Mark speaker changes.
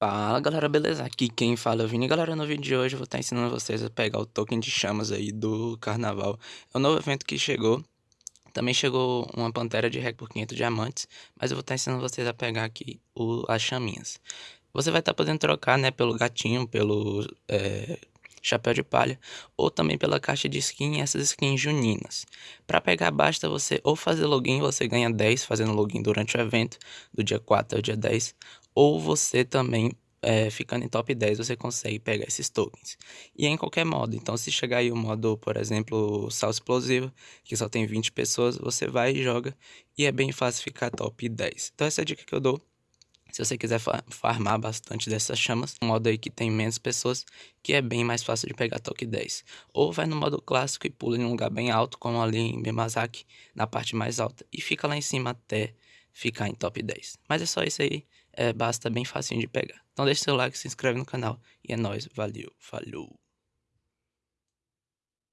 Speaker 1: Fala galera, beleza? Aqui quem fala é o Vini. Galera, no vídeo de hoje eu vou estar ensinando vocês a pegar o token de chamas aí do carnaval. É um novo evento que chegou. Também chegou uma pantera de rec por 500 diamantes. Mas eu vou estar ensinando vocês a pegar aqui o, as chaminhas. Você vai estar podendo trocar né, pelo gatinho, pelo é, chapéu de palha. Ou também pela caixa de skin, essas skins juninas. Para pegar basta você ou fazer login, você ganha 10 fazendo login durante o evento. Do dia 4 ao dia 10 ou você também é, ficando em top 10 você consegue pegar esses tokens. E é em qualquer modo, então se chegar aí o modo, por exemplo, sal explosivo, que só tem 20 pessoas, você vai e joga e é bem fácil ficar top 10. Então essa é a dica que eu dou. Se você quiser farmar bastante dessas chamas, um modo aí que tem menos pessoas, que é bem mais fácil de pegar top 10. Ou vai no modo clássico e pula em um lugar bem alto, como ali em Bemazaki, na parte mais alta, e fica lá em cima até ficar em top 10. Mas é só isso aí é, basta bem facinho de pegar. Então deixa seu like, se inscreve no canal e é nóis, valeu, falou!